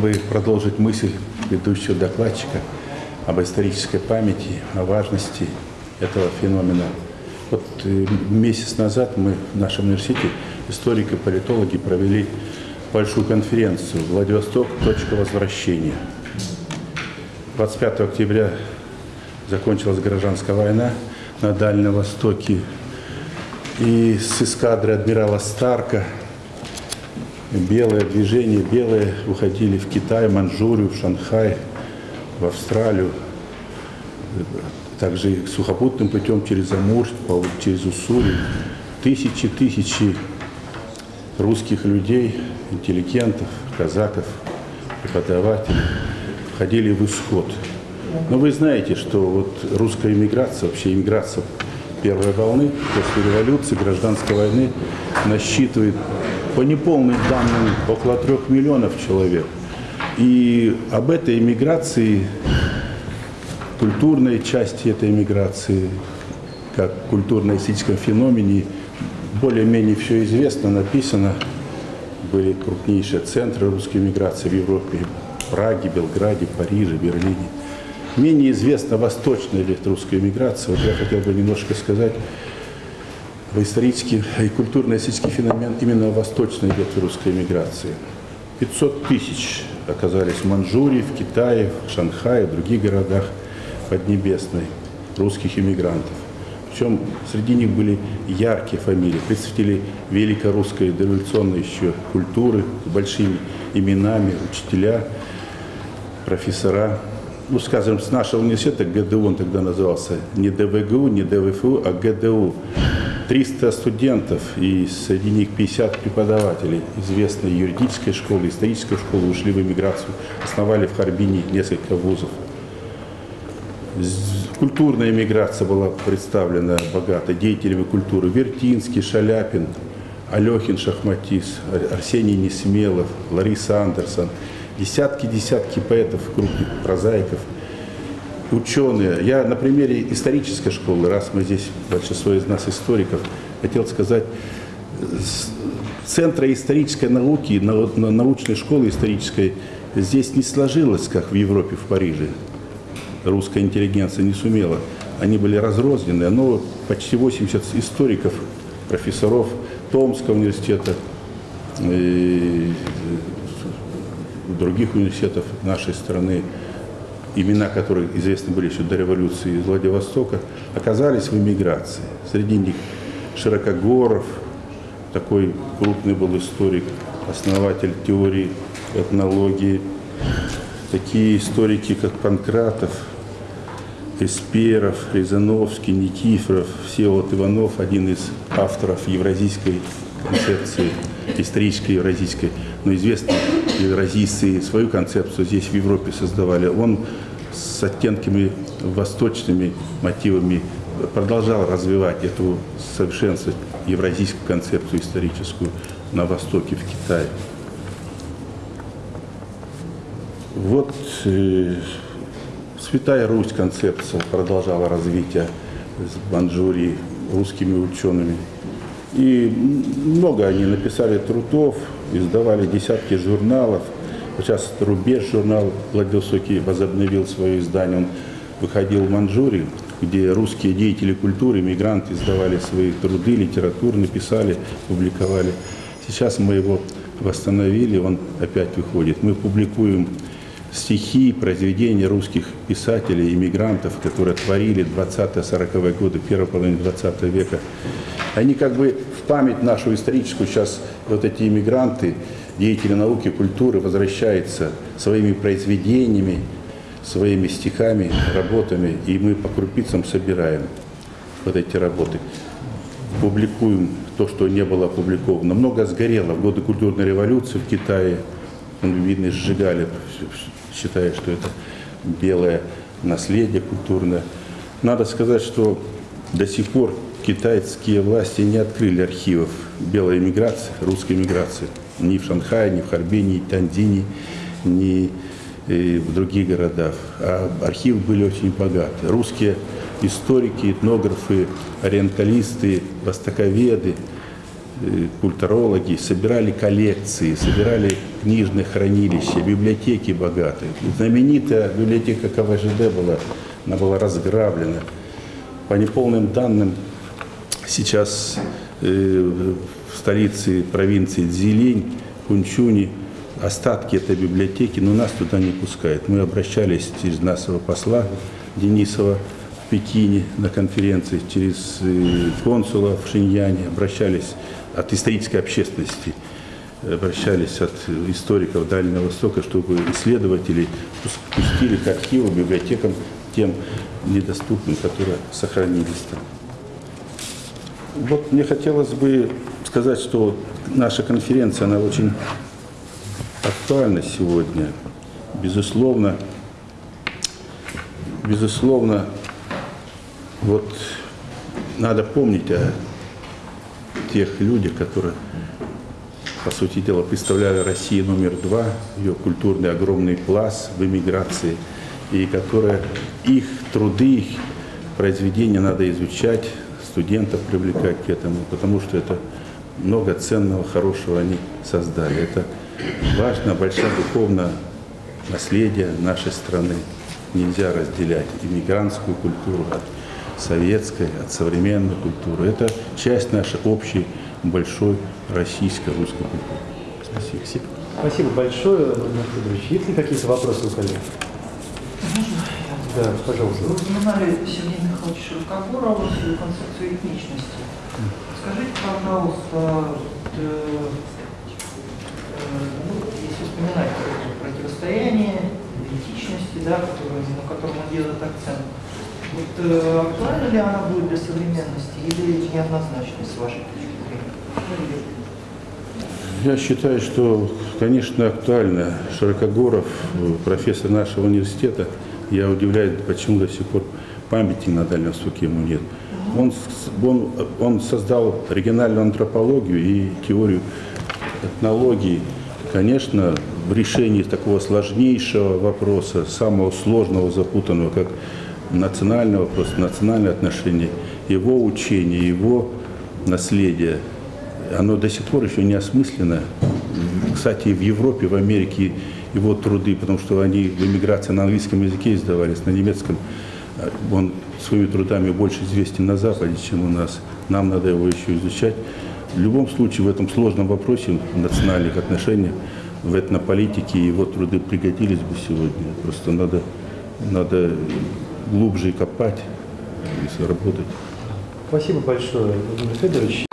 бы продолжить мысль предыдущего докладчика об исторической памяти, о важности этого феномена. Вот э, месяц назад мы в нашем университете, историки, политологи, провели большую конференцию «Владивосток. Точка возвращения». 25 октября закончилась гражданская война на Дальнем Востоке. И с эскадры адмирала Старка белое движение, белые уходили в Китай, Манчжурию, в Шанхай, в Австралию. Также сухопутным путем через Амур, через Уссурий. Тысячи, тысячи русских людей, интеллигентов, казаков, преподавателей входили в исход. Но вы знаете, что вот русская иммиграция, вообще иммиграция первой волны после революции, гражданской войны насчитывает по неполным данным около трех миллионов человек. И об этой иммиграции, культурной части этой иммиграции, как культурно-эстетическом феномене, более-менее все известно, написано. Были крупнейшие центры русской миграции в Европе, Праге, Белграде, Париже, Берлине. Менее известна восточная русская миграция. Вот я хотел бы немножко сказать исторический и культурно-эстетический феномен именно восточной ветви русской миграции. 500 тысяч оказались в Манчжурии, в Китае, в Шанхае, в других городах Поднебесной русских иммигрантов. Причем среди них были яркие фамилии, представители великорусской дореволюционной еще культуры с большими именами, учителя, профессора. Ну, скажем, с нашего университета, ГДУ он тогда назывался, не ДВГУ, не ДВФУ, а ГДУ. 300 студентов и среди них 50 преподавателей известной юридической школы, исторической школы ушли в эмиграцию, основали в Харбине несколько вузов. Культурная миграция была представлена богато деятелями культуры. Вертинский, Шаляпин, Алехин Шахматис, Ар- Арсений Несмелов, Лариса Андерсон. Десятки-десятки поэтов, крупных прозаиков, ученые. Я на примере исторической школы, раз мы здесь, большинство из нас историков, хотел сказать, центра исторической науки, нау- на- научной школы исторической здесь не сложилось, как в Европе, в Париже русская интеллигенция не сумела. Они были разрознены, но почти 80 историков, профессоров Томского университета, других университетов нашей страны, имена которых известны были еще до революции из Владивостока, оказались в эмиграции. Среди них Широкогоров, такой крупный был историк, основатель теории этнологии, такие историки, как Панкратов, Эсперов, Резановский, Никифоров, Всеволод Иванов, один из авторов евразийской концепции, исторической евразийской, но известные евразийцы свою концепцию здесь в Европе создавали. Он с оттенками восточными мотивами продолжал развивать эту совершенствовать евразийскую концепцию историческую на Востоке, в Китае. Вот э, Святая Русь концепция продолжала развитие с Манчжурии русскими учеными. И много они написали трудов, издавали десятки журналов. Сейчас «Рубеж» журнал Владивостокий возобновил свое издание. Он выходил в Манчжурии, где русские деятели культуры, мигранты издавали свои труды, литературные, писали, публиковали. Сейчас мы его восстановили, он опять выходит. Мы публикуем стихи, произведения русских писателей, иммигрантов, которые творили 20-40-е годы, первой половины 20 века. Они как бы в память нашу историческую сейчас, вот эти иммигранты, деятели науки, культуры, возвращаются своими произведениями, своими стихами, работами, и мы по крупицам собираем вот эти работы. Публикуем то, что не было опубликовано. Много сгорело в годы культурной революции в Китае. Ну, видно, сжигали, считая, что это белое наследие культурное. Надо сказать, что до сих пор китайские власти не открыли архивов белой эмиграции, русской эмиграции. Ни в Шанхае, ни в Харбине, ни в Тандине, ни э, в других городах. А архивы были очень богаты. Русские историки, этнографы, ориенталисты, востоковеды культурологи собирали коллекции, собирали книжные хранилища, библиотеки богатые. Знаменитая библиотека КВЖД была, она была разграблена. По неполным данным, сейчас э, в столице провинции Дзилень, Кунчуни, остатки этой библиотеки, но нас туда не пускают. Мы обращались через нашего посла Денисова в Пекине на конференции, через э, консула в Шиньяне, обращались от исторической общественности, обращались от историков Дальнего Востока, чтобы исследователи пус- пустили к архиву, библиотекам тем недоступным, которые сохранились там. Вот мне хотелось бы сказать, что наша конференция, она очень актуальна сегодня. Безусловно, безусловно, вот надо помнить о тех людях, которые, по сути дела, представляли Россию номер два, ее культурный огромный пласт в эмиграции, и которые, их труды, их произведения надо изучать, студентов привлекать к этому, потому что это много ценного, хорошего они создали. Это важно, большое духовное наследие нашей страны. Нельзя разделять иммигрантскую культуру от советской, от современной культуры. Это часть нашей общей большой российской русской культуры. Спасибо. Спасибо. Спасибо большое, Владимир Федорович. Есть ли какие-то вопросы у коллег? Да, пожалуйста. Вы упоминали Сергея Михайловича Широкогорова и концепцию этничности. Скажите, пожалуйста, э, э, ну, если вспоминать противостояние, этичности, да, на котором он делает акцент, вот, э, актуальна ли она будет для современности или неоднозначно с вашей точки зрения? Ну, Я считаю, что, конечно, актуально. Широкогоров, э, профессор нашего университета, я удивляюсь, почему до сих пор памяти на Дальнем Востоке ему нет. Он, он, он создал региональную антропологию и теорию этнологии. Конечно, в решении такого сложнейшего вопроса, самого сложного, запутанного, как национальный вопрос, национальные отношения, его учение, его наследие, оно до сих пор еще не осмысленно. Кстати, в Европе, в Америке его труды, потому что они в эмиграции на английском языке издавались, на немецком. А Он своими трудами больше известен на Западе, чем у нас. Нам надо его еще изучать. В любом случае, в этом сложном вопросе национальных отношений, в этнополитике его труды пригодились бы сегодня. Просто надо, надо глубже копать и работать. Спасибо большое, Владимир Федорович.